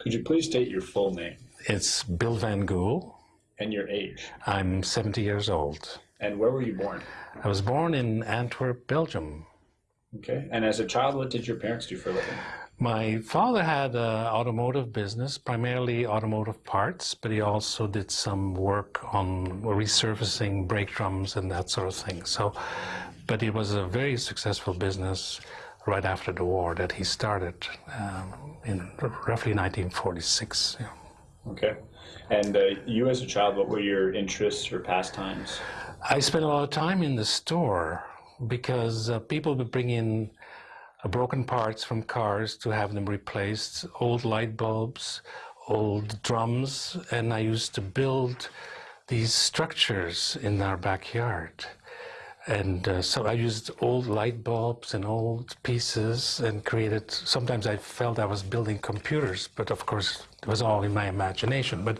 Could you please state your full name It's Bill Van Gool. and your age? I'm 70 years old. And where were you born? I was born in Antwerp, Belgium. Okay. And as a child, what did your parents do for a living? My father had an automotive business, primarily automotive parts, but he also did some work on resurfacing brake drums and that sort of thing. So, but it was a very successful business right after the war that he started um, in roughly 1946. Yeah. Okay. And uh, you as a child, what were your interests or pastimes? I spent a lot of time in the store because uh, people would bring in uh, broken parts from cars to have them replaced, old light bulbs, old drums, and I used to build these structures in our backyard. And uh, so I used old light bulbs and old pieces and created, sometimes I felt I was building computers, but of course it was all in my imagination. But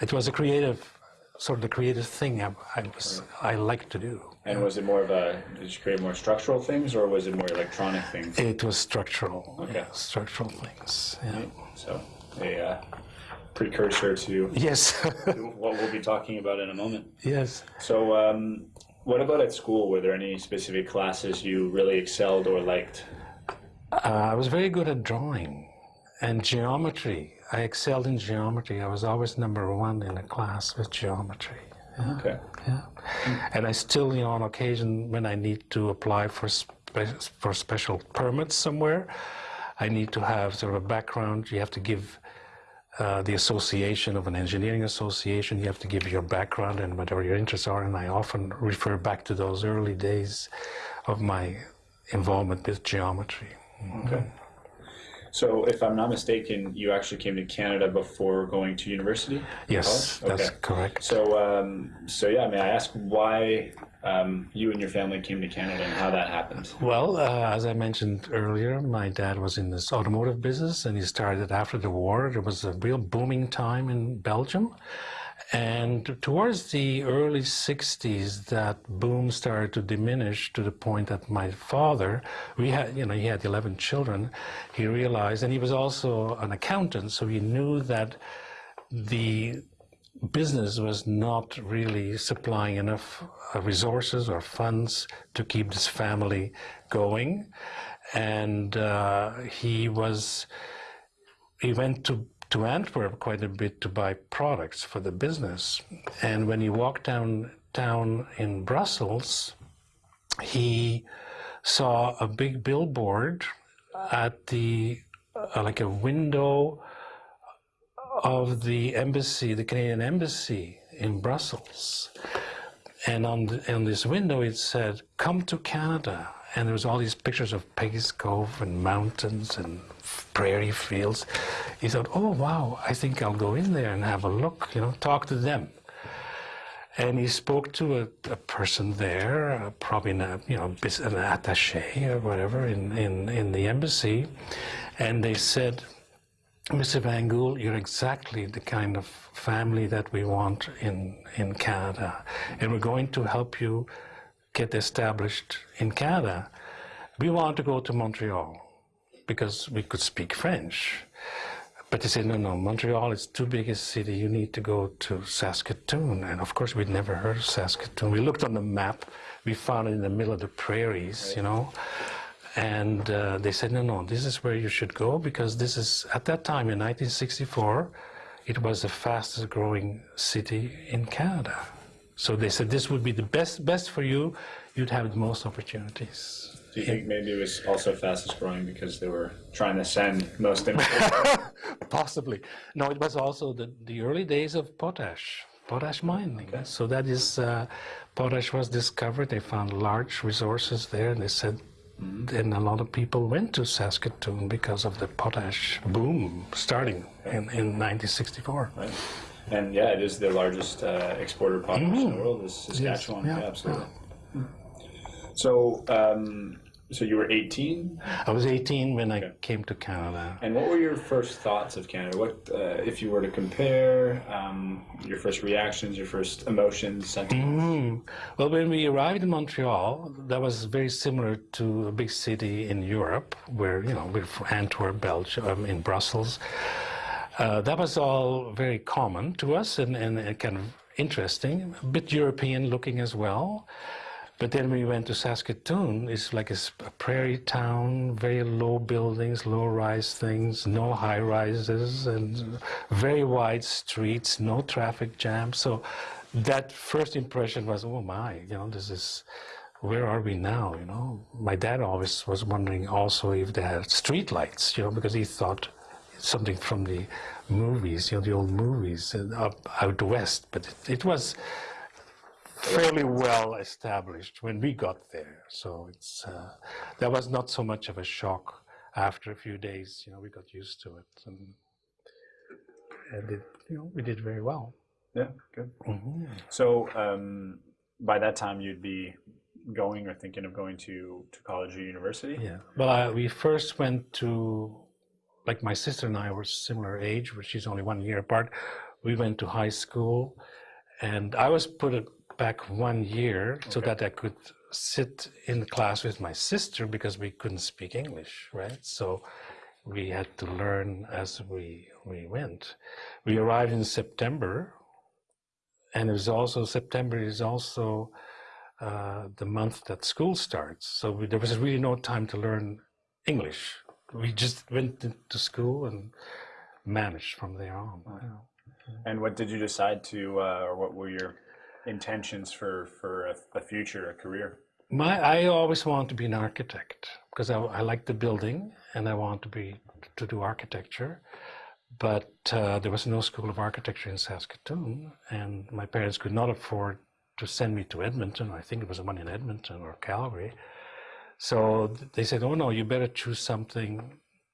it was a creative, sort of the creative thing I, I was, I liked to do. And was it more of a, did you create more structural things or was it more electronic things? It was structural, Okay. yeah, structural things. Yeah. So a uh, precursor to Yes, what we'll be talking about in a moment. yes. So um, what about at school? Were there any specific classes you really excelled or liked? Uh, I was very good at drawing and geometry. I excelled in geometry. I was always number one in a class with geometry. Yeah, Okay. yeah. And I still, you know, on occasion when I need to apply for spe- for special permits somewhere, I need to have sort of a background. You have to give uh, the association of an engineering association. You have to give your background and whatever your interests are. And I often refer back to those early days of my involvement with geometry. Okay. So if I'm not mistaken, you actually came to Canada before going to university? Yes, College? that's Okay. correct. So, um, so yeah, may I ask why um, you and your family came to Canada and how that happened? Well, uh, as I mentioned earlier, my dad was in this automotive business and he started after the war. There was a real booming time in Belgium. And towards the early 60s, that boom started to diminish to the point that my father, we had, you know, he had 11 children. He realized, and he was also an accountant, so he knew that the business was not really supplying enough uh, resources or funds to keep this family going. And uh, he was, he went to, to Antwerp quite a bit to buy products for the business. And when he walked down down in Brussels, he saw a big billboard at the, uh, like a window of the embassy, the Canadian embassy in Brussels. And on, the, on this window it said, come to Canada. And there was all these pictures of Peggy's Cove and mountains and prairie fields. He thought, oh wow, I think I'll go in there and have a look, you know, talk to them. And he spoke to a, a person there, uh, probably a, you know, an attaché or whatever in, in, in the embassy. And they said, Mr. Van Gool, you're exactly the kind of family that we want in, in Canada. And we're going to help you get established in Canada. We want to go to Montreal because we could speak French. But they said, no, no, Montreal is too big a city. You need to go to Saskatoon. And of course, we'd never heard of Saskatoon. We looked on the map. We found it in the middle of the prairies, you know. And uh, they said, no, no, this is where you should go because this is, at that time in 1964, it was the fastest growing city in Canada. So they said this would be the best, best for you. You'd have the most opportunities. Do you think maybe it was also fastest growing because they were trying to send most? Possibly. No, it was also the, the early days of potash, potash mining. So that is, uh, potash was discovered. They found large resources there, and they said, then a lot of people went to Saskatoon because of the potash boom starting in, in 1964. right? And yeah, it is the largest uh, exporter of potash in the world. Is Saskatchewan? yeah, yeah, absolutely. So, um, so you were 18, I was 18 when I came to Canada. and what were your first thoughts of Canada? What, uh, if you were to compare, um, your first reactions, your first emotions, sentiments? Mm. Well, when we arrived in Montreal, that was very similar to a big city in Europe, where you know we're from Antwerp, Belgium, um, in Brussels. Uh, that was all very common to us and, and, kind of interesting, a bit European looking as well. But then we went to Saskatoon. It's like a prairie town, very low buildings, low rise things, no high rises, and very wide streets, no traffic jams. So that first impression was, oh my, you know, this is, where are we now? You know, my dad always was wondering also if they had street lights, you know, because he thought something from the movies, you know, the old movies uh, up out west. But it, it was fairly well established when we got there. So it's uh, that was not so much of a shock after a few days. You know, we got used to it, and, and it, you know, we did very well. Yeah, good. Mhm. So um, by that time, you'd be going or thinking of going to, to college or university? Yeah. Well, I, we first went to, like my sister and I were similar age, but she's only one year apart. We went to high school, and I was put back one year so Okay. that I could sit in the class with my sister because we couldn't speak English, right? So we had to learn as we we went. We arrived in September, and it was also September is also uh, the month that school starts. So we, there was really no time to learn English. We just went to school and managed from there on. Yeah. And what did you decide to, uh, or what were your intentions for, for a, a future, a career? My, I always want to be an architect because I, I like the building and I want to be to do architecture. But uh, there was no school of architecture in Saskatoon, and my parents could not afford to send me to Edmonton. I think it was the one in Edmonton or Calgary. So they said, "Oh no, you better choose something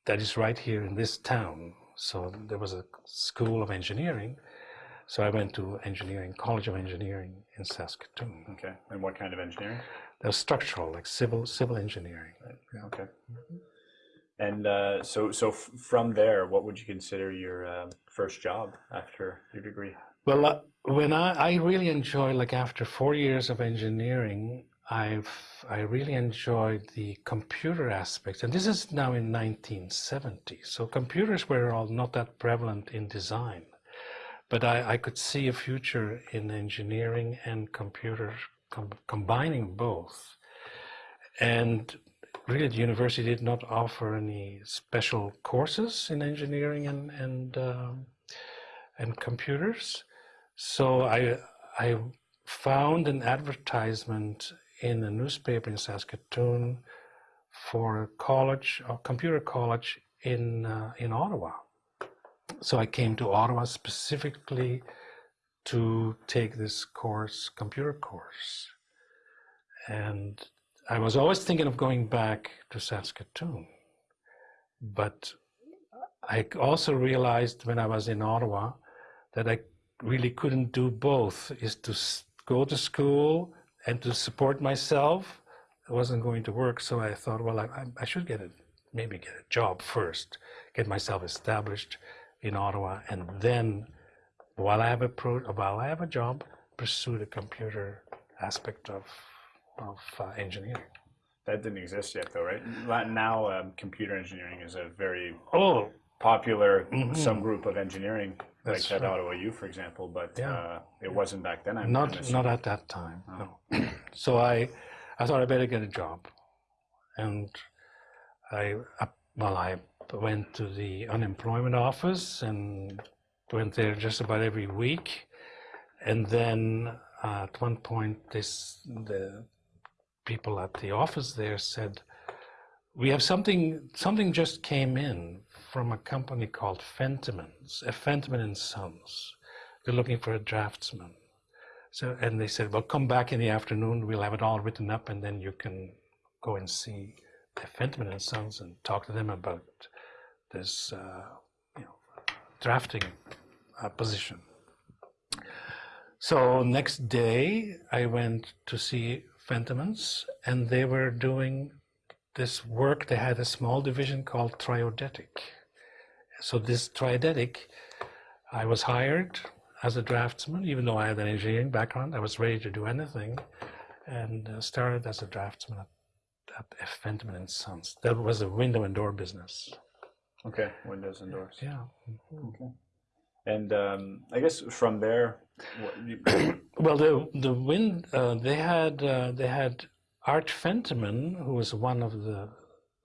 that is right here in this town." So there was a school of engineering. So I went to engineering, College of Engineering in Saskatoon. Okay. And what kind of engineering? That was structural, like civil civil engineering. Okay. And uh, so, so f- from there, what would you consider your um first job after your degree? Well, uh, when I, I really enjoy, like after four years of engineering, I've I really enjoyed the computer aspects, and this is now in 1970. So computers were all not that prevalent in design, but I, I could see a future in engineering and computer com- combining both. And really, the university did not offer any special courses in engineering and and um, and computers. So I I found an advertisement in a newspaper in Saskatoon for a college, a computer college in uh, in Ottawa. So I came to Ottawa specifically to take this course, computer course, and I was always thinking of going back to Saskatoon, but I also realized when I was in Ottawa that I really couldn't do both is to go to school and to support myself it wasn't going to work so i thought well i, I- should get a maybe get a job first get myself established in ottawa and then while i have a pro while i have a job pursue the computer aspect of of uh, engineering That didn't exist yet, though, right? Now, um, computer engineering is a very oh popular Mhm. subgroup of engineering, like That's at right. Ottawa U, for example. But Yeah. uh, it wasn't back then. I'm, not not at that time no so i i thought i better get a job and i uh, well i went to the unemployment office and went there just about every week and then uh, at one point this the people at the office there said we have something something just came in from a company called Fentimans, uh, Fentiman and Sons. They're looking for a draftsman. So, and they said, well, come back in the afternoon. We'll have it all written up, and then you can go and see the Fentiman and Sons and talk to them about this, uh, you know, drafting uh, position. So next day, I went to see Fentimans, and they were doing this work. They had a small division called Triodetic. So this Triodetic, I was hired as a draftsman, even though I had an engineering background. I was ready to do anything, and uh, started as a draftsman at, at F. Fentiman and Sons. That was a window and door business. Okay, windows and doors. Yeah. Okay. And um, I guess from there, what, you, Well, the the wind uh, they had uh, they had Art Fentiman, who was one of the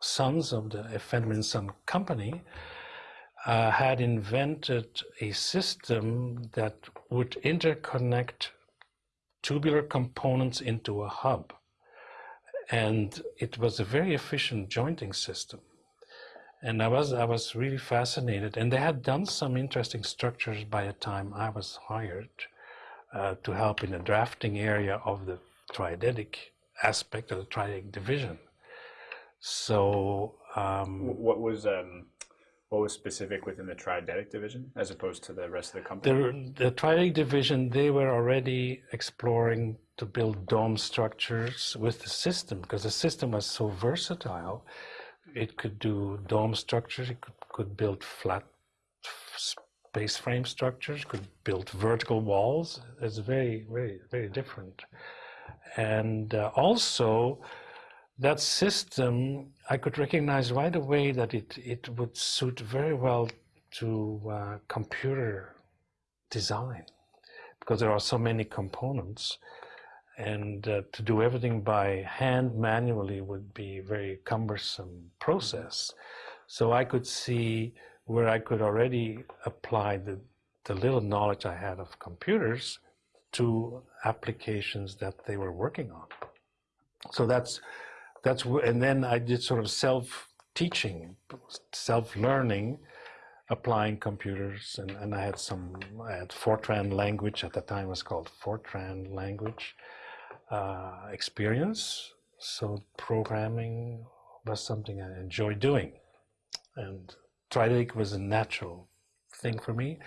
sons of the Fentiman Son Company, uh, had invented a system that would interconnect tubular components into a hub, and it was a very efficient jointing system. And I was I was really fascinated, and they had done some interesting structures by the time I was hired uh, to help in the drafting area of the Triodetic aspect of the Triodetic division. So um, what was um, what was specific within the Triodetic division as opposed to the rest of the company? the, the division, they were already exploring to build dome structures with the system because the system was so versatile. It could do dome structures, it could, could build flat space frame structures, could build vertical walls. It's very, very, very different. And uh, also, that system, I could recognize right away that it, it would suit very well to uh, computer design because there are so many components. And uh, to do everything by hand manually would be a very cumbersome process. So I could see where I could already apply the, the little knowledge I had of computers to applications that they were working on. So that's that's and then I did sort of self teaching, self learning, applying computers, and, and I had some I had Fortran language at the time was called Fortran language uh, experience. So programming was something I enjoyed doing, and Triodetic was a natural thing for me.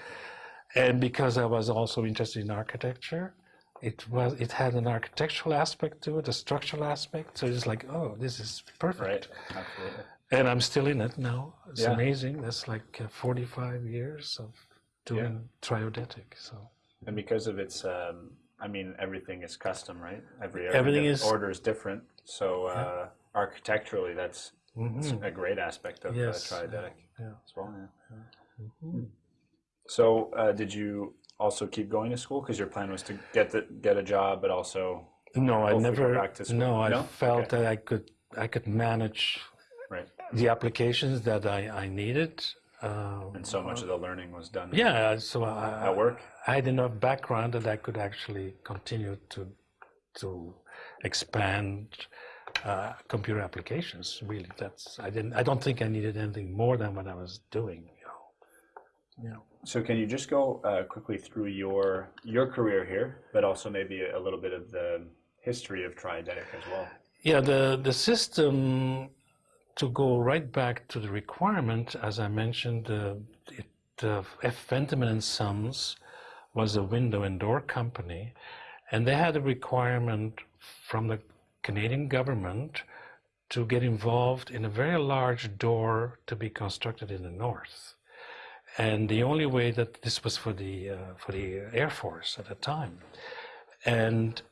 And because I was also interested in architecture, it was it had an architectural aspect to it, a structural aspect. So it's like, oh, this is perfect. Right, absolutely. And I'm still in it now. It's Yeah. amazing. That's like uh, 45 years of doing triodetic. So And because of its, um, I mean, everything is custom, right? Every, Everything is- order is different. So uh, architecturally, that's, that's mhm, a great aspect of Yes, uh, Triodetic yeah. as well. Yeah. mhm. So uh, did you also keep going to school because your plan was to get the, get a job, but also no, I never. back to school? No, I No? felt Okay. that I could I could manage right? the applications that I I needed. Uh, And so much of the learning was done yeah, so I, at work. I had enough background that I could actually continue to to expand uh, computer applications. Really, that's I didn't. I don't think I needed anything more than what I was doing. You know. You know. So can you just go uh, quickly through your your career here, but also maybe a little bit of the history of Triodetic as well? Yeah, the the system to go right back to the requirement, as I mentioned, uh, it, uh, F. Fentiman and Sons was a window and door company, and they had a requirement from the Canadian government to get involved in a very large door to be constructed in the north. And the only way that this was for the uh, for the Air Force at the time, and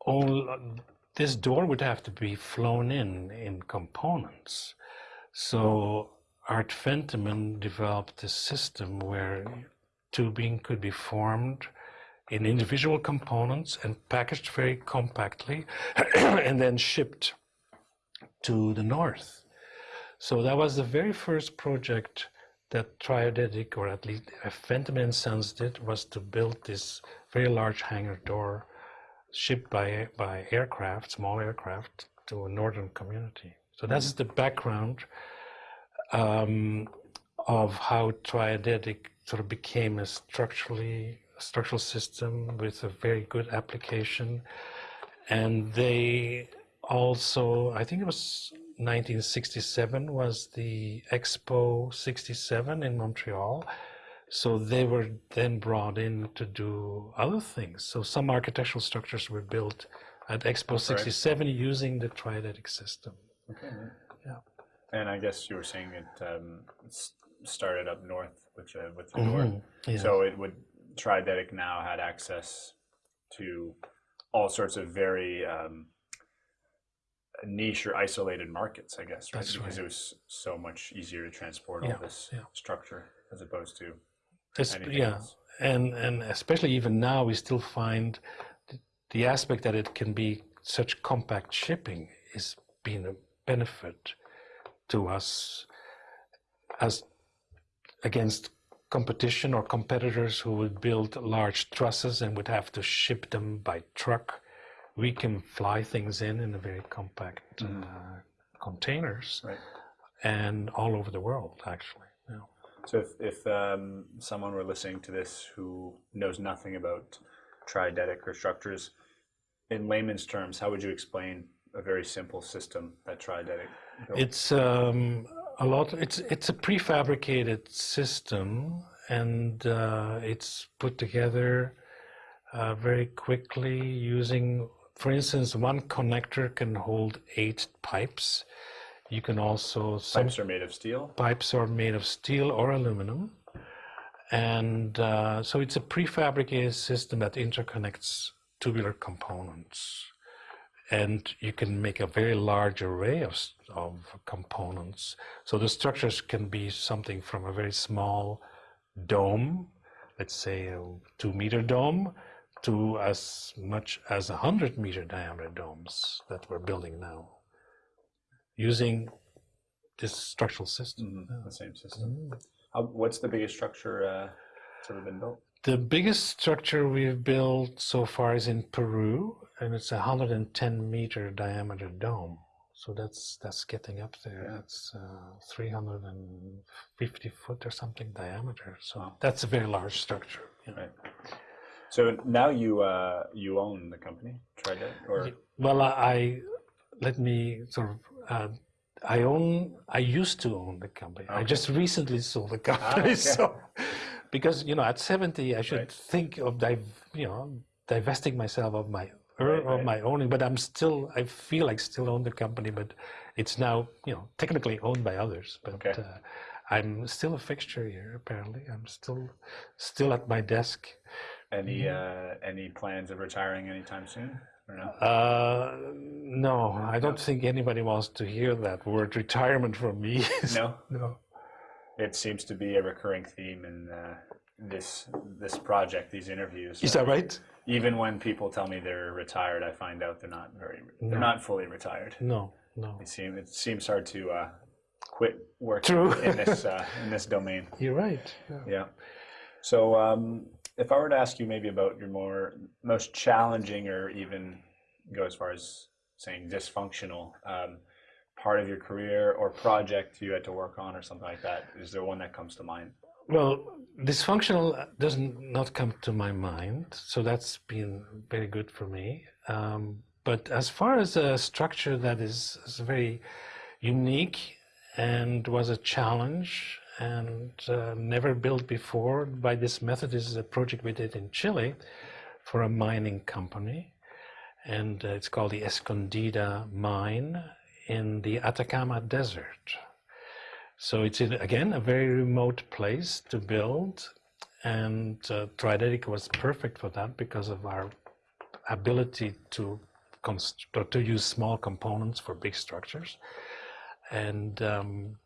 all this door would have to be flown in in components. So Art Fentiman developed a system where tubing could be formed in individual components and packaged very compactly and then shipped to the north. So that was the very first project that Triodetic, or at least Fentiman and Sons did, was to build this very large hangar door shipped by by aircraft, small aircraft, to a northern community. So that's the background um, of how Triodetic sort of became a structurally structural system with a very good application, and they also, I think it was 1967 was the Expo 67 in Montreal. So they were then brought in to do other things. So some architectural structures were built at Expo 67 using the Triodetic system. Okay. Yeah. And I guess you were saying it um, started up north with the with the door. Mhm, yeah. So it would Triodetic now had access to all sorts of very um, niche or isolated markets, I guess, right? That's because right. it was so much easier to transport Yeah, all this yeah. structure as opposed to It's, yeah, else. and and especially even now, we still find th- the aspect that it can be such compact shipping is being a benefit to us as against competition or competitors who would build large trusses and would have to ship them by truck. We can fly things in in a very compact Mhm. uh, containers Right. and all over the world, actually. Yeah. So if, if um, someone were listening to this who knows nothing about Triodetic or structures, in layman's terms, how would you explain a very simple system that Triodetic built? It's um, a lot. It's it's a prefabricated system, and uh, it's put together uh, very quickly using, for instance, one connector can hold eight pipes. You can also Pipes are made of steel. pipes are made of steel or aluminum, and uh, so it's a prefabricated system that interconnects tubular components and you can make a very large array of, of components. So the structures can be something from a very small dome, let's say a two meter dome, to as much as a hundred meter diameter domes that we're building now, using this structural system. Mhm, The same system. How, what's the biggest structure uh, that's ever been built? The biggest structure we've built so far is in Peru, and it's a 110 meter diameter dome. So that's that's getting up there. Yeah. It's uh, 350 foot or something diameter. So Wow. that's a very large structure. know. Right. So now you uh, you own the company, Triodetic, or Well, I, I let me sort of. Uh, I own. I used to own the company. I just recently sold the company. okay. So, because you know, at seventy, I should Right. think of div- you know divesting myself of my er, Right, of right. my owning. But I'm still. I feel like still own the company, but it's now you know technically owned by others. But Okay. uh, I'm still a fixture here. Apparently, I'm still still at my desk. Any uh, any plans of retiring anytime soon, or no? Uh, no, I don't think anybody wants to hear that word retirement from me. No. no. It seems to be a recurring theme in uh, this this project, these interviews. Is that right? Even when people tell me they're retired, I find out they're not very they're No. not fully retired. No, no. It seems it seems hard to uh, quit working True. in this uh, in this domain. You're right. Yeah. Yeah. So um, if I were to ask you maybe about your more most challenging or even go as far as saying dysfunctional um, part of your career or project you had to work on or something like that, is there one that comes to mind? Well, dysfunctional doesn't not come to my mind, so that's been very good for me. Um, but as far as a structure that is, is very unique and was a challenge and uh, never built before by this method, this is a project we did in Chile for a mining company, and uh, it's called the Escondida mine in the Atacama Desert. So it's in, again a very remote place to build, and uh, was perfect for that because of our ability to to use small components for big structures, and um,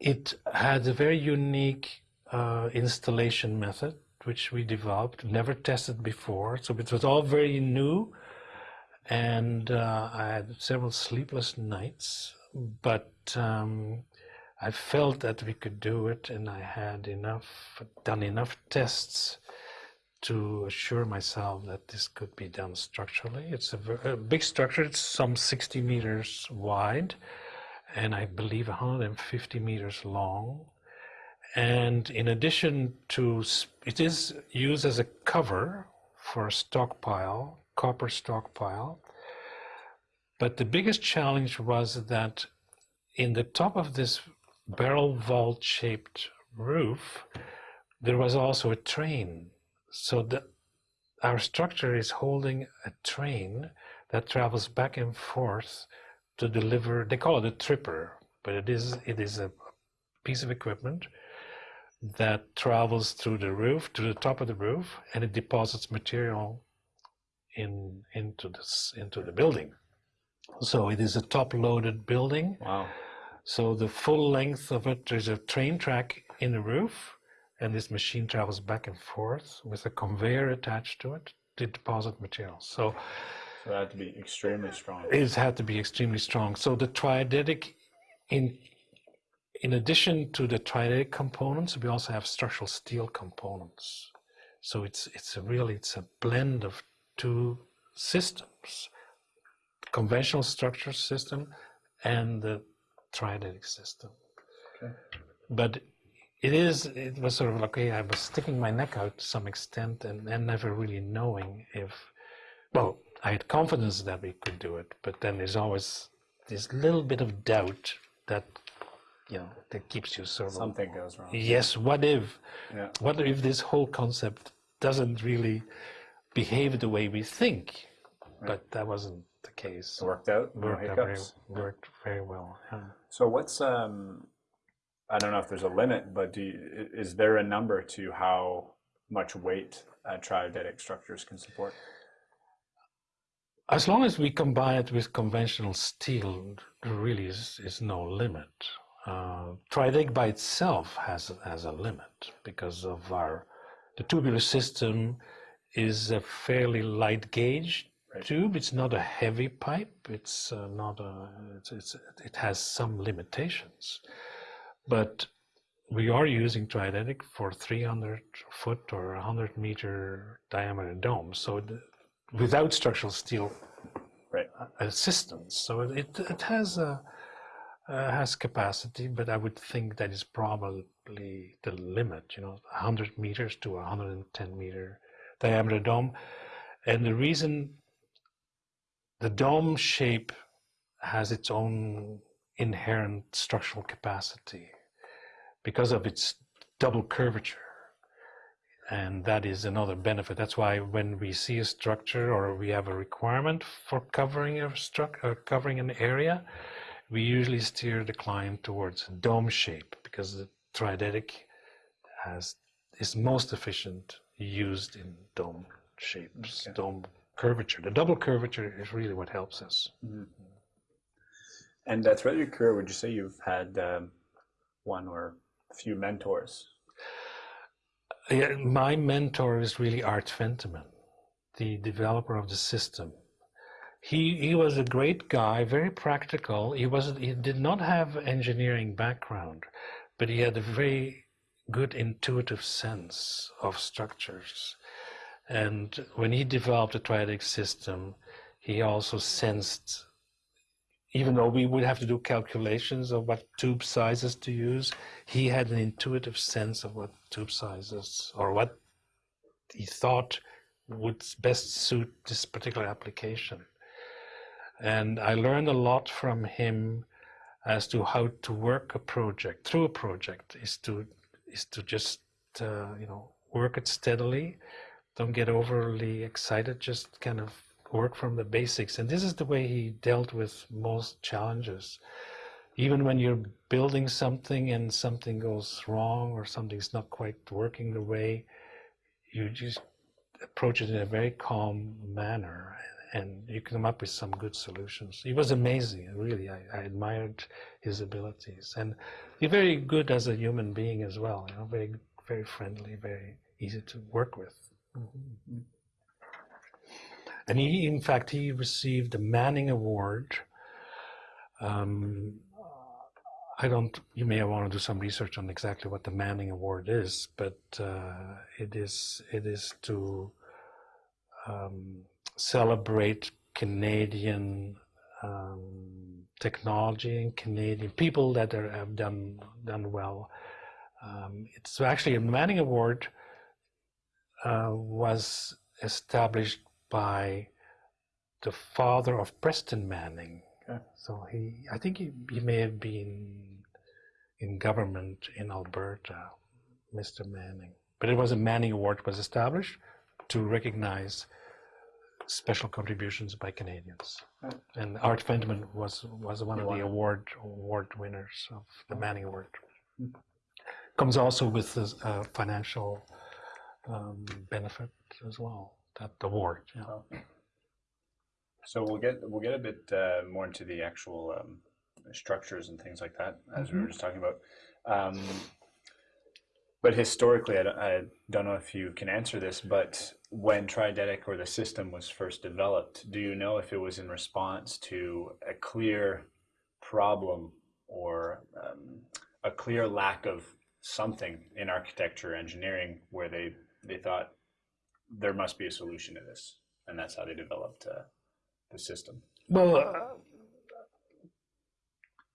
it had a very unique uh, installation method which we developed, never tested before. So it was all very new, and uh, I had several sleepless nights, but. Um, I felt that we could do it, and I had enough done enough tests to assure myself that this could be done structurally. It's a, a big structure. It's some 60 meters wide, and I believe 150 meters long. And in addition to, it is used as a cover for a stockpile, copper stockpile. But the biggest challenge was that in the top of this barrel vault shaped roof, there was also a train. So the, our structure is holding a train that travels back and forth to deliver, they call it a tripper, but it is, it is a piece of equipment that travels through the roof, to the top of the roof, and it deposits material in, into, this, into the building. So it is a top-loaded building. Wow. So the full length of it, there's a train track in the roof, and this machine travels back and forth with a conveyor attached to it to deposit materials. So So had to be extremely strong. it had to be extremely strong. So the Triodetic, in in addition to the Triodetic components, we also have structural steel components. So it's it's a really it's a blend of two systems, conventional structure system and the Triodetic system. Okay. But it is it was sort of like okay, I was sticking my neck out to some extent and, and never really knowing if well, I had confidence that we could do it, but then there's always this little bit of doubt that you know that keeps you sort of Something goes wrong. yes, what if Yeah. what if this whole concept doesn't really behave the way we think? But that wasn't the case. It worked out. No worked out very, worked very well. yeah. So what's um, I don't know if there's a limit, but do you, is there a number to how much weight uh, Triodetic structures can support? As long as we combine it with conventional steel, there really is, is no limit. Uh, Tridec by itself has has a limit because of our the tubular system is a fairly light gauge Right. tube. It's not a heavy pipe. It's uh, not a. It's, it's it has some limitations, but we are using Tridec for 300 foot or 100 meter diameter domes. So the, without structural steel Right. assistance. So it, it, has a uh, has capacity, but I would think that is probably the limit. You know, 100 meters to 110 meter diameter dome, and the reason the dome shape has its own inherent structural capacity because of its double curvature and that is another benefit. That's why when we see a structure or we have a requirement for covering a struct or covering an area, we usually steer the client towards a dome shape because the Triodetic has is most efficient used in dome shapes, Okay. dome curvature. The double curvature is really what helps us. And uh, throughout your career, would you say you've had um, one or a few mentors? My mentor is really Art Fentiman, the developer of the system. He he was a great guy, very practical. He was he did not have engineering background, but he had a very good intuitive sense of structures. And when he developed the Triodetic system, he also sensed even though we would have to do calculations of what tube sizes to use, he had an intuitive sense of what tube sizes or what he thought would best suit this particular application. And I learned a lot from him as to how to work a project through a project is to is to just uh, you know work it steadily don't get overly excited just kind of work from the basics. And this is the way he dealt with most challenges. Even when you're building something and something goes wrong or something's not quite working the way you just approach it in a very calm manner. And you come up with some good solutions. He was amazing really. I, I admired his abilities. And he's very good as a human being as well you know very very friendly very easy to work with mm-hmm, mm-hmm. And he, in fact, he received the Manning Award. Um, I don't. You may want to do some research on exactly what the Manning Award is, but uh, it is it is to um, celebrate Canadian um, technology and Canadian people that are, have done done well. Um, it's actually a Manning Award uh, was established by the father of Preston Manning. Okay. So he, I think he, he may have been in government in Alberta, Mr. Manning. But it was a Manning Award was established to recognize special contributions by Canadians. And Art Fentiman was was one He of won the award award winners of the Manning Award. Hmm. Comes also with a uh, financial um, benefit as well. That the war. Yeah. Oh. So we'll get we'll get a bit uh, more into the actual um, structures and things like that as we were just talking about. Um, but historically, I don't, I don't know if you can answer this, but when Triodetic or the system was first developed, do you know if it was in response to a clear problem or um, a clear lack of something in architecture engineering where they they thought there must be a solution to this, and that's how they developed uh, the system. Well, uh,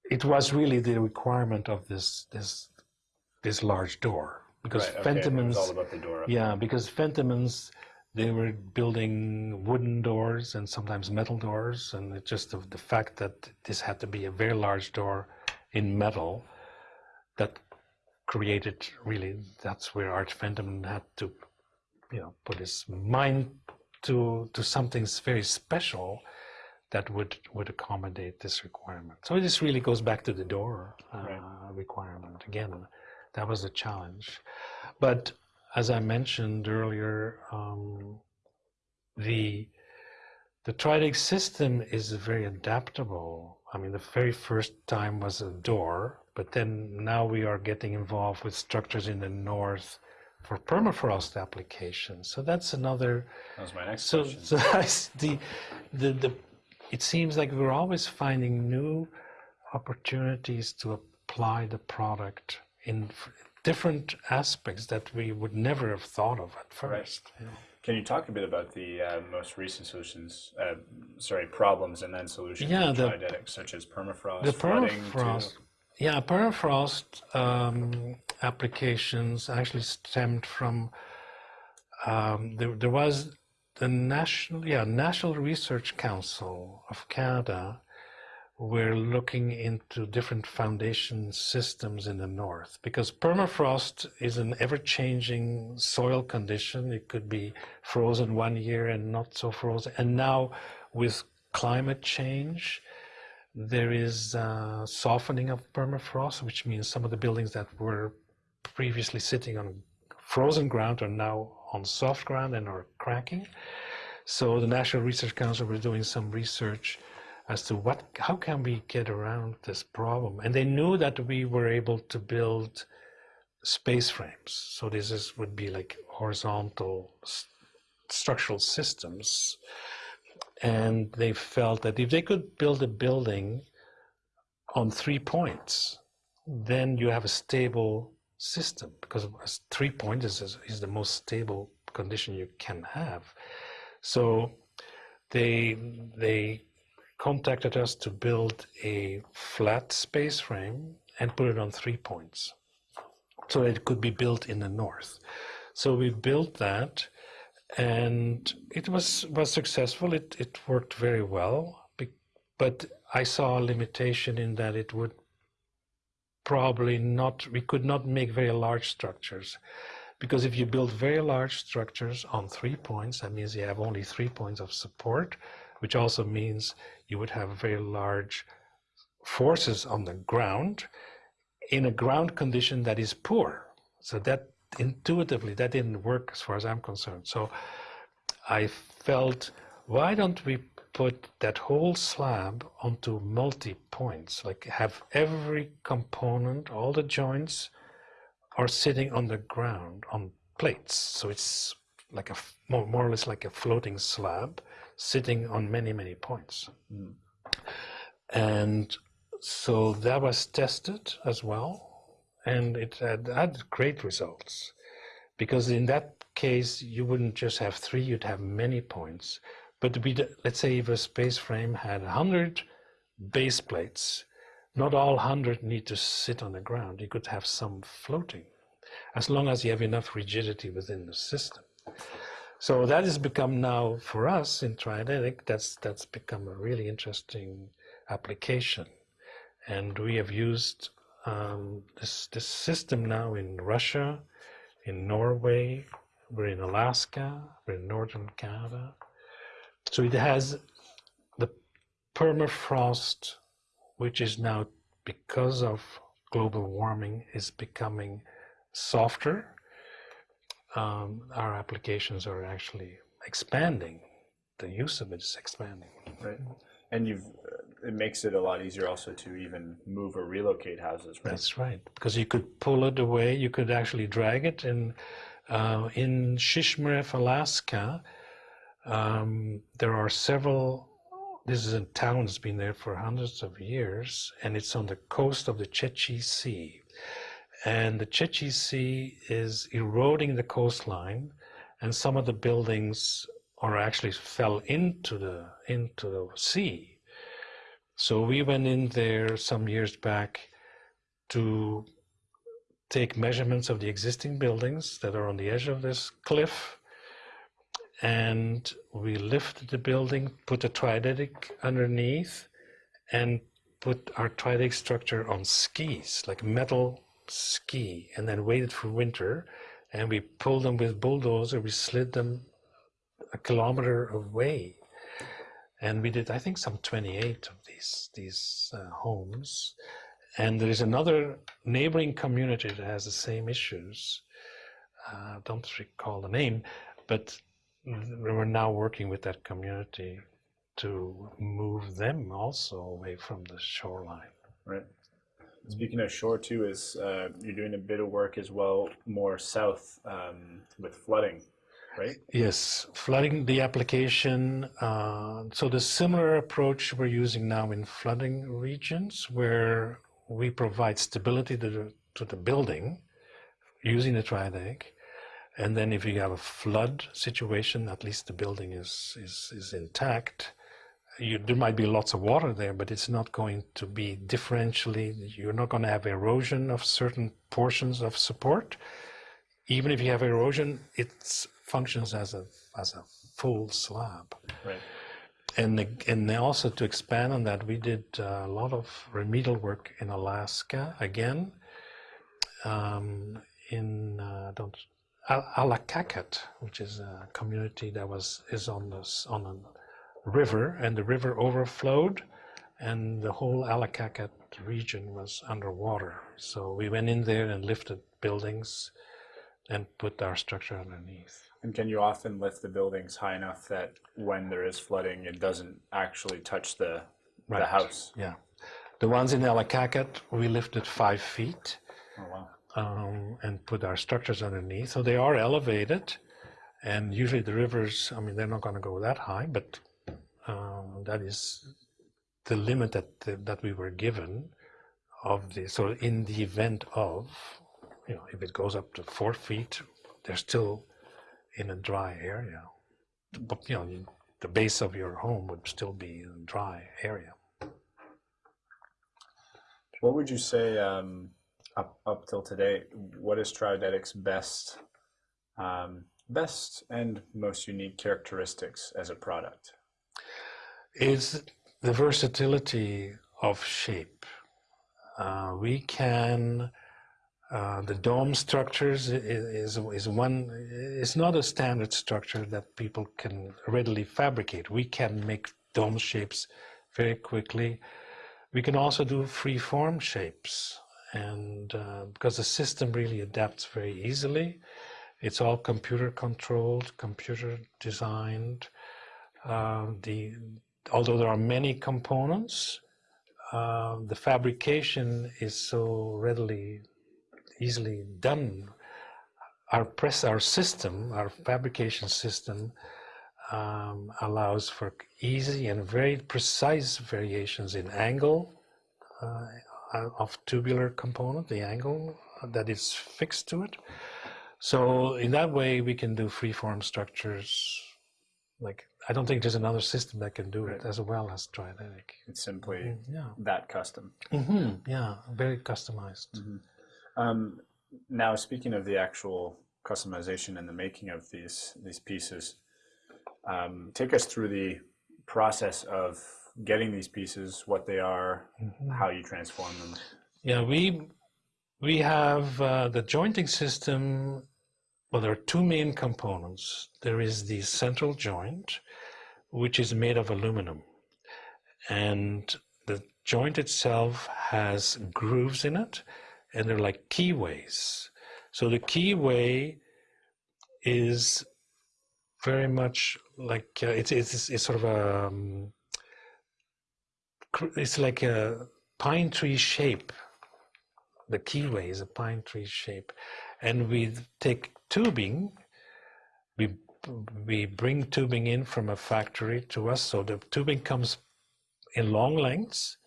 it was really the requirement of this this this large door because Right, okay, Fentimans, all about the door. yeah, because Fentimans they were building wooden doors and sometimes metal doors, and it just the, the fact that this had to be a very large door in metal that created really that's where Art Fentiman had to, you know, put his mind to to something very special that would would accommodate this requirement. So this really goes back to the door uh, Right. requirement again. That was a challenge, but as I mentioned earlier, um, the the Tridic system is very adaptable. I mean, the very first time was a door, but then now we are getting involved with structures in the north for permafrost applications. So that's another That was my next so, question. so the, the, the, it seems like we're always finding new opportunities to apply the product in different aspects that we would never have thought of at first. you know. Can you talk a bit about the uh, most recent solutions, uh, sorry, problems and then solutions Yeah, the- such as permafrost, The flooding, permafrost, too? yeah, permafrost um, applications actually stemmed from um, there, there was the national, yeah, National Research Council of Canada were looking into different foundation systems in the north because permafrost is an ever-changing soil condition. It could be frozen one year and not so frozen, and now with climate change there is softening of permafrost, which means some of the buildings that were previously sitting on frozen ground are now on soft ground and are cracking. So the National Research Council were doing some research as to what, how can we get around this problem? And they knew that we were able to build space frames. So this is would be like horizontal s- structural systems and they felt that if they could build a building on three points, then you have a stable system because three points is, is, is the most stable condition you can have. So they they contacted us to build a flat space frame and put it on three points so it could be built in the north. So we built that and it was was successful. It it worked very well, but I saw a limitation in that it would probably not. We could not make very large structures, because if you build very large structures on three points, that means you have only three points of support, which also means you would have very large forces on the ground in a ground condition that is poor. So that intuitively that didn't work as far as I'm concerned. So I felt, why don't we put that whole slab onto multi points? Like have every component, all the joints are sitting on the ground on plates. So it's like a more, more or less like a floating slab sitting on many, many points. Mm. And so that was tested as well. And it had, had great results because in that case, you wouldn't just have three, you'd have many points. But we, let's say if a space frame had 100 base plates, not all 100 need to sit on the ground. You could have some floating, as long as you have enough rigidity within the system. So that has become now for us in Triodetic, that's that's become a really interesting application, and we have used um, this this system now in Russia, in Norway, we're in Alaska, we're in northern Canada. So it has the permafrost, which is now because of global warming is becoming softer. Um, our applications are actually expanding the use of it is expanding. Right. And you've it makes it a lot easier also to even move or relocate houses, right? That's right, because you could pull it away. You could actually drag it, and uh, in Shishmaref, Alaska, um, there are several. This is a town that's been there for hundreds of years, and it's on the coast of the Chukchi Sea. And the Chukchi Sea is eroding the coastline, and some of the buildings are actually fell into the into the sea. So we went in there some years back to take measurements of the existing buildings that are on the edge of this cliff and we lifted the building, put a Triodetic underneath and put our Triodetic structure on skis, like metal ski, and then waited for winter and we pulled them with bulldozer, we slid them a kilometer away. And we did, I think, some 28 of these, these uh, homes. And there is another neighboring community that has the same issues. Uh, don't recall the name, but we're now working with that community to move them also away from the shoreline. Right. Speaking of shore too, is uh, you're doing a bit of work as well, more south um, with flooding, right? Yes, flooding the application. Uh, so the similar approach we're using now in flooding regions, where we provide stability to the, to the building using the Triodetic, and then if you have a flood situation, at least the building is is, is intact you, there might be lots of water there, but it's not going to be differentially, you're not going to have erosion of certain portions of support. Even if you have erosion, it functions as a, as a full slab. Right. And, and also to expand on that, we did a lot of remedial work in Alaska again, um, in uh, don't Allakaket, which is a community that was is on this on an river and the river overflowed and the whole Allakaket region was underwater. So we went in there and lifted buildings and put our structure underneath. And can you often lift the buildings high enough that when there is flooding, it doesn't actually touch the, right. the house? Yeah. The ones in Allakaket, we lifted five feet. Oh, wow. Um, and put our structures underneath. So they are elevated. And usually the rivers, I mean, they're not going to go that high, but um, that is the limit that that we were given of the so in the event of you know if it goes up to four feet they're still in a dry area but you know the base of your home would still be a dry area what would you say um, up up till today what is Triodetic's best um, best and most unique characteristics as a product is the versatility of shape. Uh, we can, uh, the dome structures is, is, is one, it's not a standard structure that people can readily fabricate. We can make dome shapes very quickly. We can also do free form shapes and uh, because the system really adapts very easily. It's all computer controlled, computer designed. Uh, the although there are many components, uh, the fabrication is so readily, easily done. Our press, our system, our fabrication system um, allows for easy and very precise variations in angle uh, of tubular component, the angle that is fixed to it. So in that way, we can do freeform structures like I don't think there's another system that can do right. it as well as Triodetic. It's simply mm -hmm. yeah. that custom. Mm -hmm. Yeah, very customized. Mm -hmm. um, now, speaking of the actual customization and the making of these these pieces, um, take us through the process of getting these pieces, what they are, mm-hmm. how you transform them. Yeah, we we have uh, the jointing system well, there are two main components. There is the central joint, which is made of aluminum. And the joint itself has grooves in it, and they're like keyways. So the keyway is very much like uh, it's, it's it's sort of a um, it's like a pine tree shape. The keyway is a pine tree shape, and we take tubing. We we bring tubing in from a factory to us, so the tubing comes in long lengths,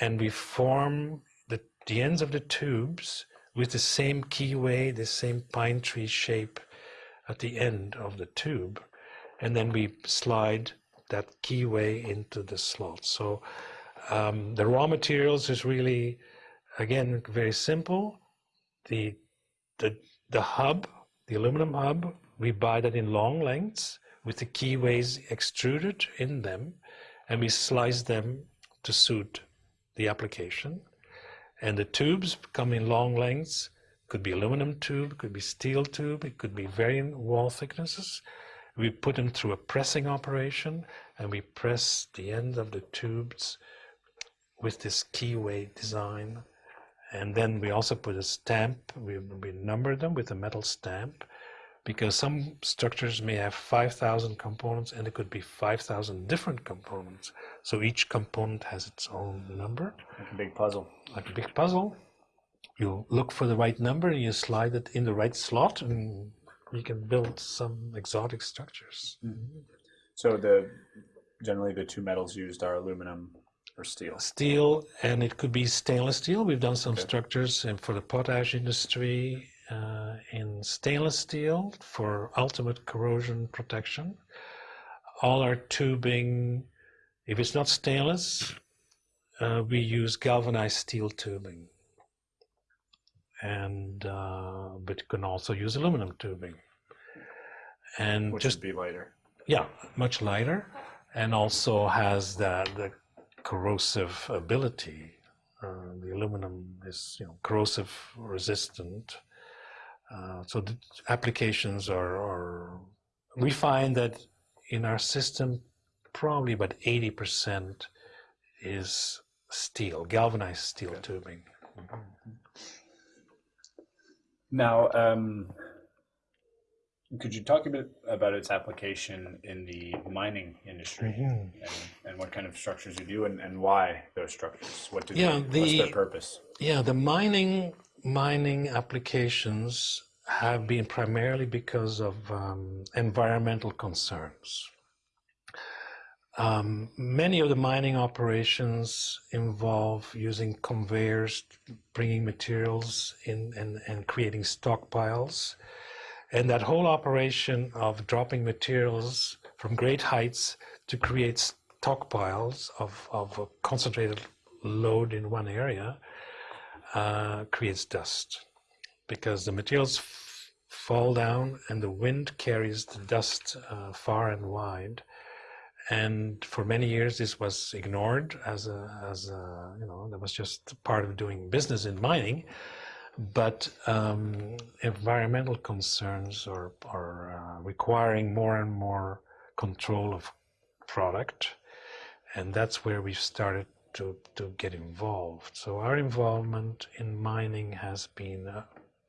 and we form the the ends of the tubes with the same keyway, the same pine tree shape at the end of the tube. And then we slide that keyway into the slot. So um, the raw materials is really, again, very simple. The, the, the hub, the aluminum hub, we buy that in long lengths with the keyways extruded in them, and we slice them to suit the application. And the tubes come in long lengths, could be aluminum tube, could be steel tube, it could be varying wall thicknesses. We put them through a pressing operation and we press the end of the tubes with this keyway design. And then we also put a stamp, we, we number them with a metal stamp because some structures may have 5,000 components and it could be 5,000 different components. So each component has its own number. Like a big puzzle. Like a big puzzle. You look for the right number and you slide it in the right slot and you can build some exotic structures. Mm -hmm. So the generally the two metals used are aluminum or steel. Steel and it could be stainless steel. We've done some okay. structures and for the potash industry uh, in stainless steel for ultimate corrosion protection. All our tubing, if it's not stainless, uh, we use galvanized steel tubing. And uh, but you can also use aluminum tubing. And Which just be lighter. Yeah, much lighter, and also has the the corrosive ability. Uh, the aluminum is you know corrosive resistant uh, so the applications are, are, we find that in our system, probably about 80% is steel, galvanized steel okay. tubing. Now, um, could you talk a bit about its application in the mining industry mm -hmm. and, and, what kind of structures you do and, and why those structures? What do yeah, they, the, what's their purpose? Yeah, the mining mining applications have been primarily because of um, environmental concerns. Um, many of the mining operations involve using conveyors, bringing materials in and, and creating stockpiles. And that whole operation of dropping materials from great heights to create stockpiles of, of a concentrated load in one area uh, creates dust because the materials fall down and the wind carries the dust uh, far and wide. And for many years, this was ignored as a, as a, you know, that was just part of doing business in mining. But um, environmental concerns are, are uh, requiring more and more control of product. And that's where we've started to, to get involved. So our involvement in mining has been uh,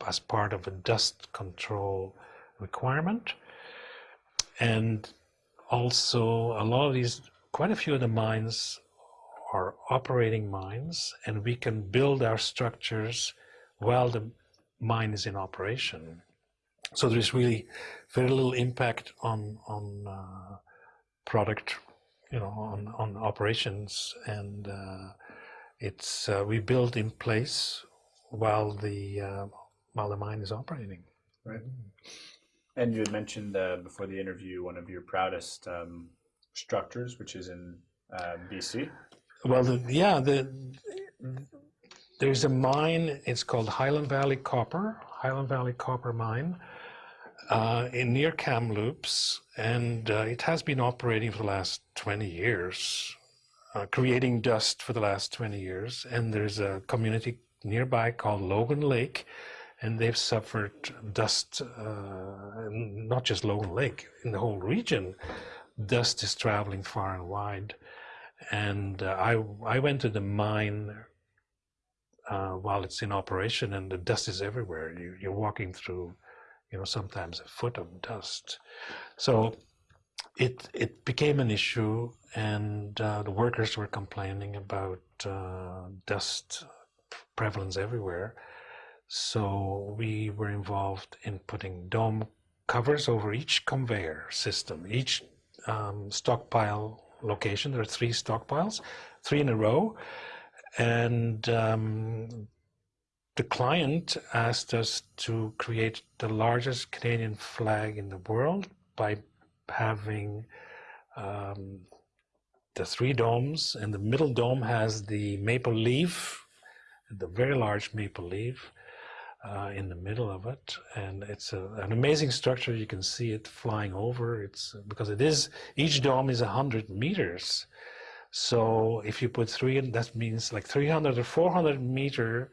as part of a dust control requirement. And also a lot of these, quite a few of the mines are operating mines and we can build our structures while the mine is in operation. So there's really very little impact on, on uh, product, you know, on, on operations and uh, it's, uh, we build in place while the uh, while the mine is operating. Right. And you had mentioned uh, before the interview one of your proudest um, structures, which is in uh, BC. Well, the, yeah, the, there's a mine. It's called Highland Valley Copper, Highland Valley Copper Mine, uh, in near Kamloops, and uh, it has been operating for the last 20 years, uh, creating dust for the last 20 years. And there's a community nearby called Logan Lake, and they've suffered dust, uh, not just Logan Lake, in the whole region. Dust is traveling far and wide. And uh, I, I went to the mine uh, while it's in operation and the dust is everywhere. You, you're walking through, you know, sometimes a foot of dust. So it it became an issue, and uh, the workers were complaining about uh, dust prevalence everywhere. So we were involved in putting dome covers over each conveyor system, each um, stockpile location. There are three stockpiles, three in a row, and um, the client asked us to create the largest Canadian flag in the world by having um, the three domes, and the middle dome has the maple leaf, the very large maple leaf uh, in the middle of it, and it's a, an amazing structure. You can see it flying over. It's because it is each dome is a hundred meters. So if you put three, that means like 300 or 400 meter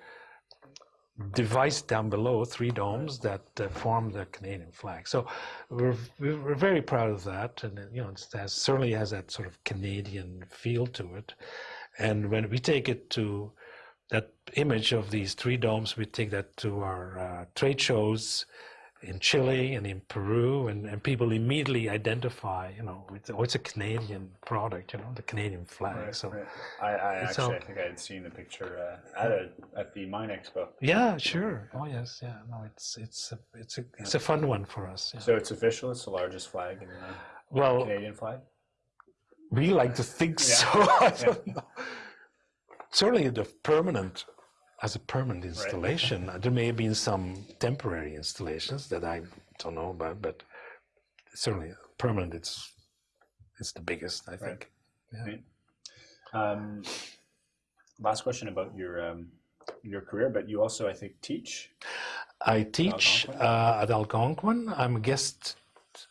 device down below, three domes that uh, form the Canadian flag. So we're, we're very proud of that. And, you know, it has, certainly has that sort of Canadian feel to it. And when we take it to that image of these three domes, we take that to our uh, trade shows in Chile and in Peru, and, and people immediately identify, you know, it's, oh, it's a Canadian product, you know, the Canadian flag. Right, so right. I, I actually, I think I had seen the picture uh, at a, at the Mine Expo. yeah, sure. Oh yes, yeah. No, it's it's a, it's a it's a fun one for us. yeah. So it's official. It's the largest flag in the Well, Canadian flag. we like to think Yeah, so. I yeah. don't know. Certainly, the permanent as a permanent installation. There may have been some temporary installations that I don't know about, but certainly permanent. It's it's the biggest, I think. Um, last question about your um, your career, but you also, I think, teach. I teach Algonquin? uh, at Algonquin. I'm a guest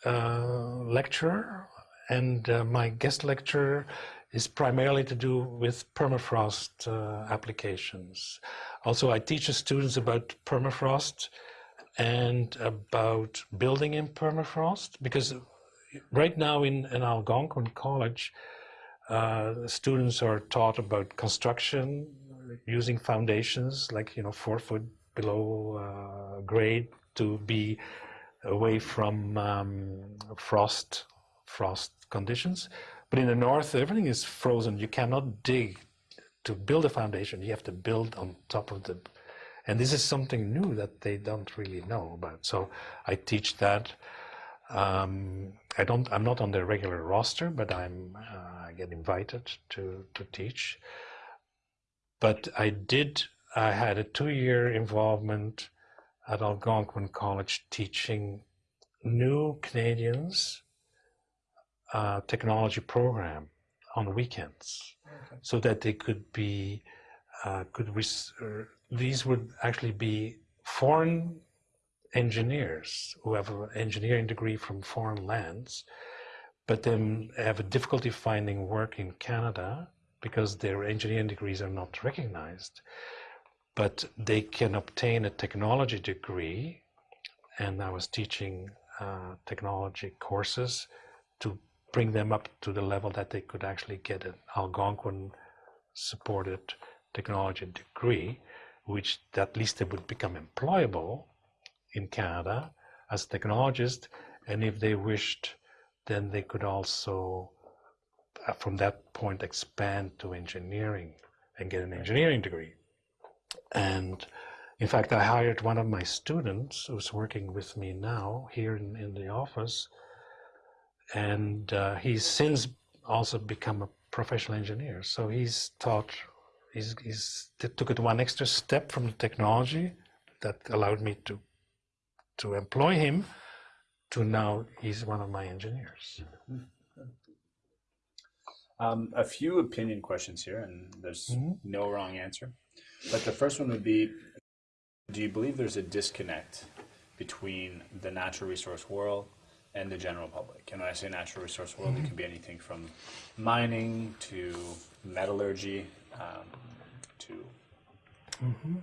uh, lecturer, and uh, my guest lecture is primarily to do with permafrost uh, applications. Also, I teach the students about permafrost and about building in permafrost because right now in, in Algonquin College, uh, students are taught about construction using foundations like you know four foot below uh, grade to be away from um, frost frost conditions. But in the north, everything is frozen. You cannot dig to build a foundation. You have to build on top of the, and this is something new that they don't really know about. So I teach that. Um, I don't. I'm not on the regular roster, but I'm. Uh, I get invited to to teach. But I did. I had a two-year involvement at Algonquin College teaching new Canadians uh, technology program on weekends, Okay. so that they could be uh, could er, these would actually be foreign engineers who have an engineering degree from foreign lands, but then have a difficulty finding work in Canada because their engineering degrees are not recognized. But they can obtain a technology degree, and I was teaching uh, technology courses to bring them up to the level that they could actually get an Algonquin supported technology degree, which at least they would become employable in Canada as a technologist. And if they wished, then they could also, uh, from that point, expand to engineering and get an engineering degree. And in fact, I hired one of my students who's working with me now here in, in the office. And uh, he's since also become a professional engineer. So he's taught, he's, he's took it one extra step from the technology that allowed me to to employ him to now he's one of my engineers. Um, a few opinion questions here, and there's Mhm. no wrong answer. But the first one would be Do you believe there's a disconnect between the natural resource world and the general public? And when I say natural resource world, it can be anything from mining to metallurgy um, to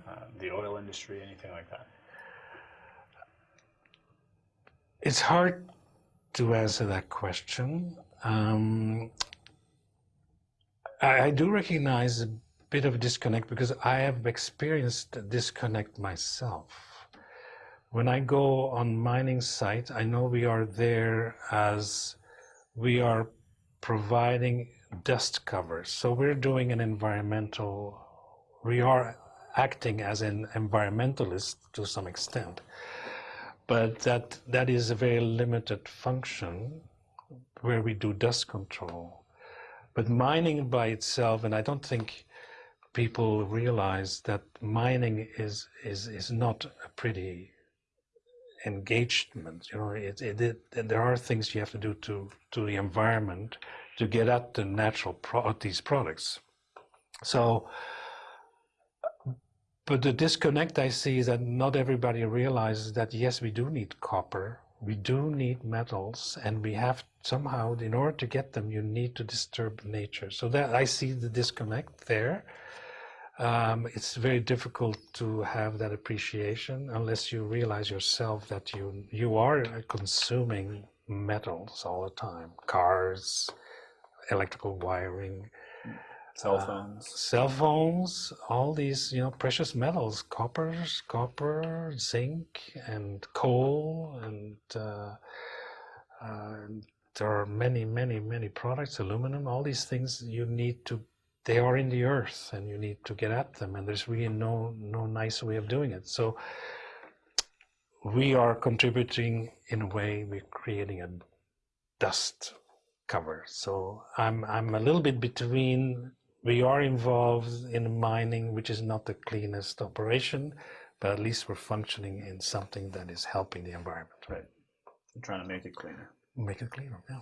uh, the oil industry, anything like that. It's hard to answer that question. Um, I, I do recognize a bit of disconnect because I have experienced disconnect myself. When I go on mining site, I know we are there as we are providing dust covers. So we're doing an environmental, we are acting as an environmentalist to some extent. But that, that is a very limited function where we do dust control. But mining by itself, and I don't think people realize that mining is, is, is not a pretty engagement. You know, it, it, it, there are things you have to do to, to the environment to get at the natural pro these products. So, but the disconnect I see is that not everybody realizes that yes, we do need copper, we do need metals, and we have somehow, in order to get them, you need to disturb nature. So that I see the disconnect there. Um, it's very difficult to have that appreciation unless you realize yourself that you you are consuming metals all the time, cars, electrical wiring, Cell uh, phones. cell phones, all these you know precious metals, coppers, copper, zinc, and coal, and uh, uh, there are many, many, many products, aluminum, all these things you need to. They are in the earth, and you need to get at them, and there's really no no nice way of doing it. So we are contributing in a way. We're creating a dust cover. So I'm I'm a little bit between we are involved in mining, which is not the cleanest operation, but at least we're functioning in something that is helping the environment. Right. I'm trying to make it cleaner. Make it cleaner. Yeah.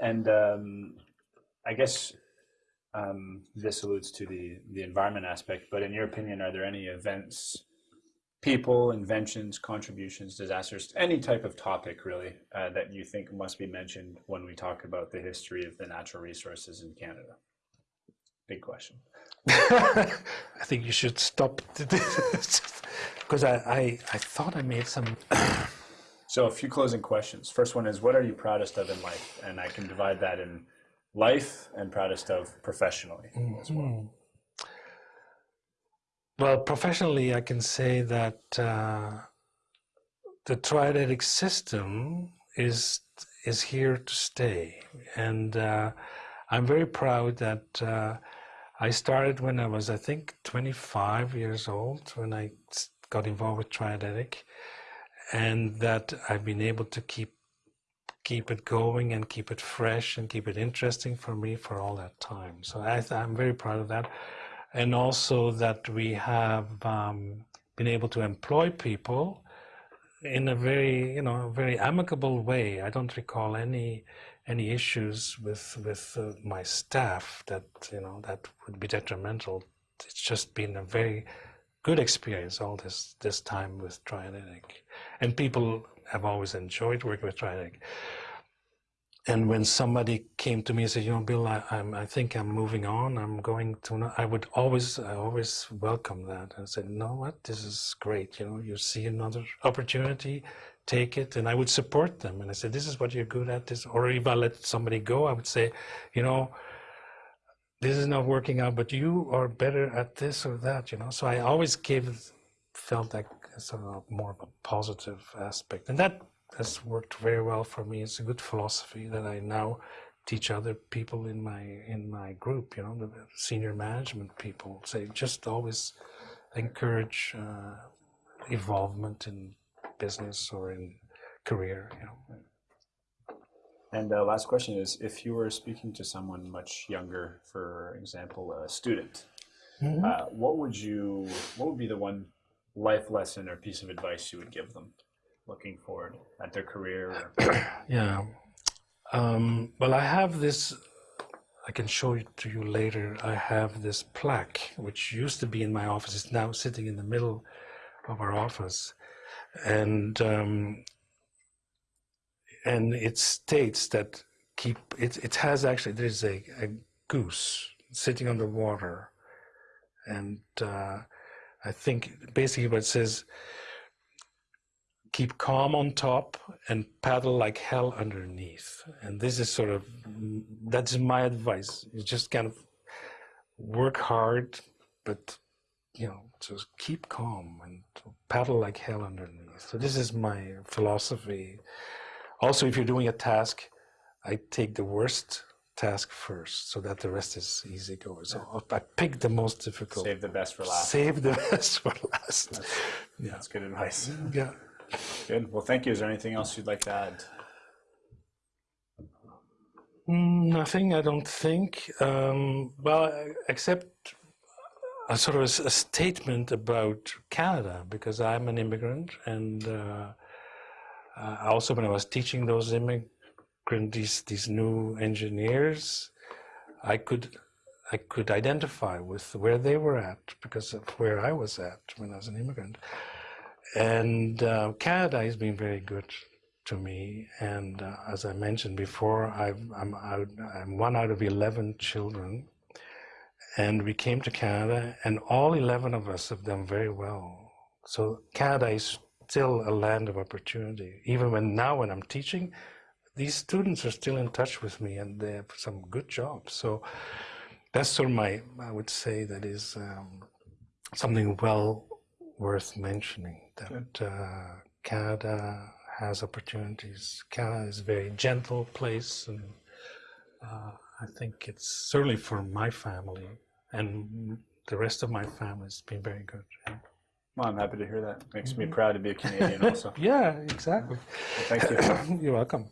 And um, I guess um, this alludes to the, the environment aspect, but in your opinion, are there any events, people, inventions, contributions, disasters, any type of topic really, uh, that you think must be mentioned when we talk about the history of the natural resources in Canada? Big question. I think you should stop because I, I I thought I made some. So a few closing questions. First one is, what are you proudest of in life? And I can divide that in life and proudest of professionally as well. Mhm. Well, professionally, I can say that uh, the Triodetic system is is here to stay, and uh, I'm very proud that uh, I started when I was, I think, 25 years old when I got involved with Triodetic, and that I've been able to keep keep it going and keep it fresh and keep it interesting for me for all that time. So I, I'm very proud of that. And also that we have um, been able to employ people in a very you know very amicable way. I don't recall any any issues with with uh, my staff that you know that would be detrimental. It's just been a very good experience all this this time with Triodetic and people have always enjoyed working with Triodetic and when somebody came to me and said, "You know, Bill, I, I'm, I think I'm moving on. I'm going to," ano-" I would always, I always welcome that and said, "No, what? This is great. You know, you see another opportunity, take it." And I would support them. And I said, "This is what you're good at." This, or if I let somebody go, I would say, "You know, this is not working out, but you are better at this or that." You know, so I always gave, felt like sort of more of a positive aspect, and that has worked very well for me. It's a good philosophy that I now teach other people in my in my group. You know, the senior management people say just always encourage uh, involvement in business or in career. You know. And uh, last question is, if you were speaking to someone much younger, for example, a student, Mhm. uh, what would you, what would be the one life lesson or piece of advice you would give them looking forward at their career? Or, Yeah. Um, well, I have this. I can show it to you later. I have this plaque, which used to be in my office. It's now sitting in the middle of our office, and um, and it states that keep. It it has actually. There's a, a goose sitting on the water, and uh, I think basically what it says keep calm on top and paddle like hell underneath. And this is sort of that's my advice. You just kind of work hard, but you know, just keep calm and paddle like hell underneath. So this is my philosophy. Also, if you're doing a task, I take the worst task first so that the rest is easy going. So I pick the most difficult. Save the best for last. Save the best for last. Yeah. That's good advice. Yeah. Good. Well, thank you. Is there anything else you'd like to add? Nothing, I don't think. Um, well, except a sort of a statement about Canada, because I'm an immigrant, and uh, uh, also when I was teaching those immigrant these these new engineers, I could I could identify with where they were at because of where I was at when I was an immigrant. And uh, Canada has been very good to me. And uh, as I mentioned before, I'm, out, I'm one out of 11 children. And we came to Canada, and all 11 of us have done very well. So Canada is still a land of opportunity. Even when now, when I'm teaching, these students are still in touch with me, and they have some good jobs. So that's sort of my, I would say, that is um, something well worth mentioning. That uh, Canada has opportunities. Canada is a very gentle place, and uh, I think it's certainly for my family and the rest of my family has been very good. Yeah, Well, I'm happy to hear that. Makes me proud to be a Canadian also. yeah exactly. Thank you. You're welcome.